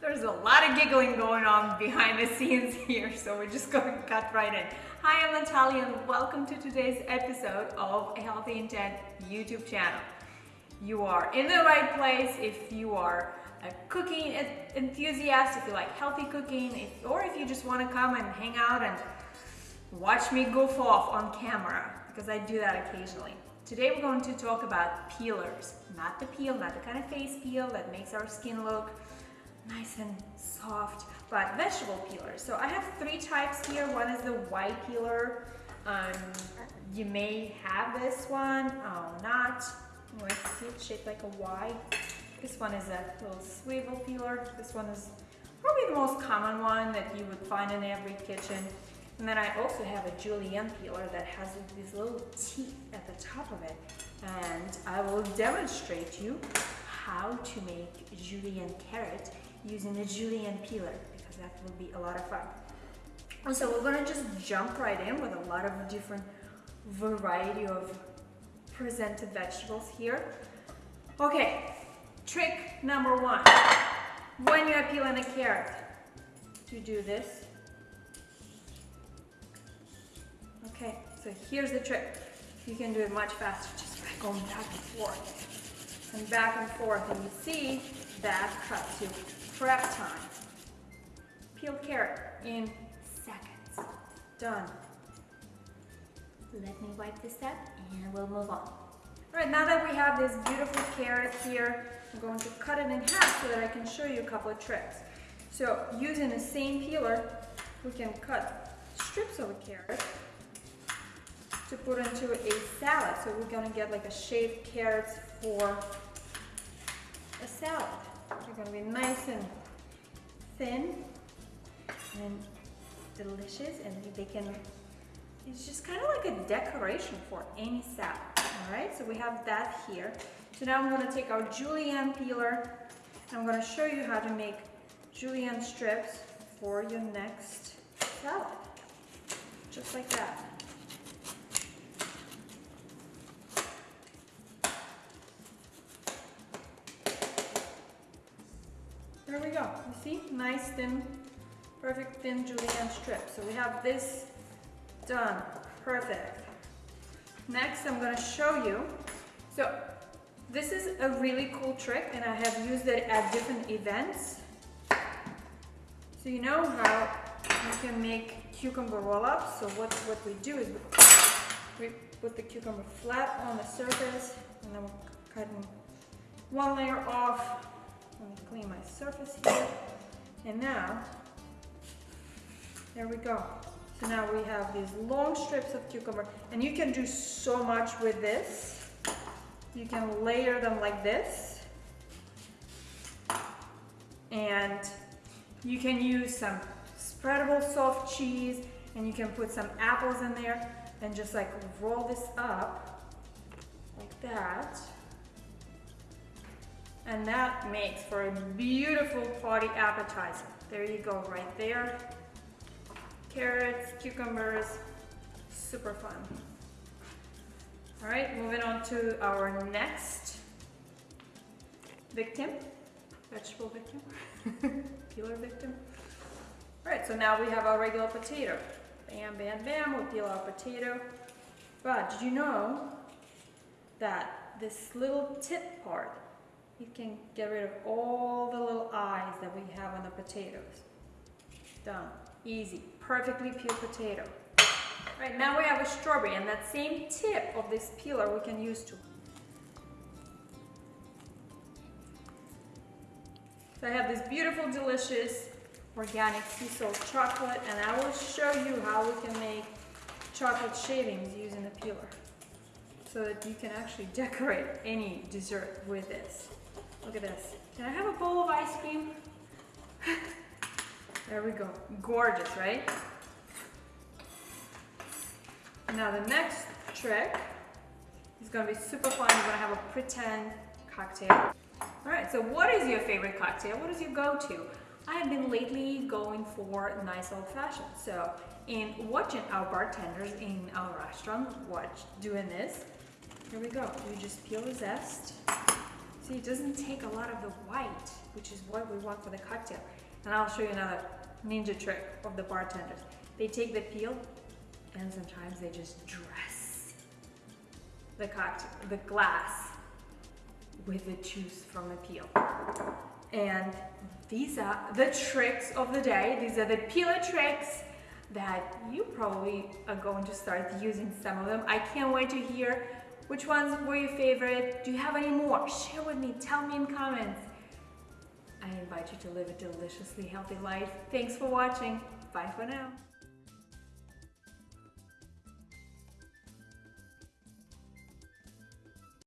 There's a lot of giggling going on behind the scenes here, so we're just going to cut right in. Hi, I'm Natalia and welcome to today's episode of a Healthy Intent YouTube channel. You are in the right place if you are a cooking enthusiast, if you like healthy cooking, if, or if you just want to come and hang out and watch me goof off on camera, because I do that occasionally. Today we're going to talk about peelers, not the peel, not the kind of face peel that makes our skin look nice and soft, but vegetable peelers. So I have three types here. One is the Y peeler. Um, you may have this one or not. Let's see, it's shaped like a Y. This one is a little swivel peeler. This one is probably the most common one that you would find in every kitchen. And then I also have a julienne peeler that has these little teeth at the top of it. And I will demonstrate you how to make julienne carrot using the julienne peeler because that will be a lot of fun. And so we're gonna just jump right in with a lot of different variety of presented vegetables here. Okay, trick number one. When you are peeling a carrot, you do this. Okay, so here's the trick. You can do it much faster just by going back and forth and back and forth. And you see that cuts you prep time. Peeled carrot in seconds. Done. Let me wipe this up and we'll move on. All right, now that we have this beautiful carrot here, I'm going to cut it in half so that I can show you a couple of tricks. So using the same peeler, we can cut strips of a carrot to put into a salad. So we're gonna get like a shaved carrots for a salad. They're gonna be nice and thin and delicious and they can, it's just kind of like a decoration for any salad. All right, so we have that here. So now I'm gonna take our julienne peeler and I'm gonna show you how to make julienne strips for your next salad. Just like that. We go. You see? Nice thin, perfect thin julienne strip. So we have this done. Perfect. Next, I'm to show you. So this is a really cool trick and I have used it at different events. So you know how you can make cucumber roll-ups. So what, what we do is we put the cucumber flat on the surface and then we're cutting one layer off let me clean my surface here. And now, there we go. So now we have these long strips of cucumber and you can do so much with this. You can layer them like this. And you can use some spreadable soft cheese and you can put some apples in there and just like roll this up like that. And that makes for a beautiful party appetizer. There you go, right there. Carrots, cucumbers, super fun. All right, moving on to our next victim, vegetable victim, peeler victim. All right, so now we have our regular potato. Bam, bam, bam, we'll peel our potato. But did you know that this little tip part you can get rid of all the little eyes that we have on the potatoes. Done. Easy. Perfectly peeled potato. Right, now we have a strawberry and that same tip of this peeler we can use to. So I have this beautiful, delicious organic sea salt chocolate and I will show you how we can make chocolate shavings using the peeler so that you can actually decorate any dessert with this. Look at this. Can I have a bowl of ice cream? there we go. Gorgeous, right? Now the next trick is gonna be super fun. You're gonna have a pretend cocktail. All right, so what is your favorite cocktail? What is your go-to? I have been lately going for nice old fashioned. So in watching our bartenders in our restaurant watch doing this, here we go. You just peel the zest See, it doesn't take a lot of the white, which is what we want for the cocktail. And I'll show you another ninja trick of the bartenders. They take the peel and sometimes they just dress the cocktail, the glass with the juice from the peel. And these are the tricks of the day. These are the peeler tricks that you probably are going to start using some of them. I can't wait to hear which ones were your favorite. Do you have any more? Share with me, tell me in comments. I invite you to live a deliciously healthy life. Thanks for watching. Bye for now.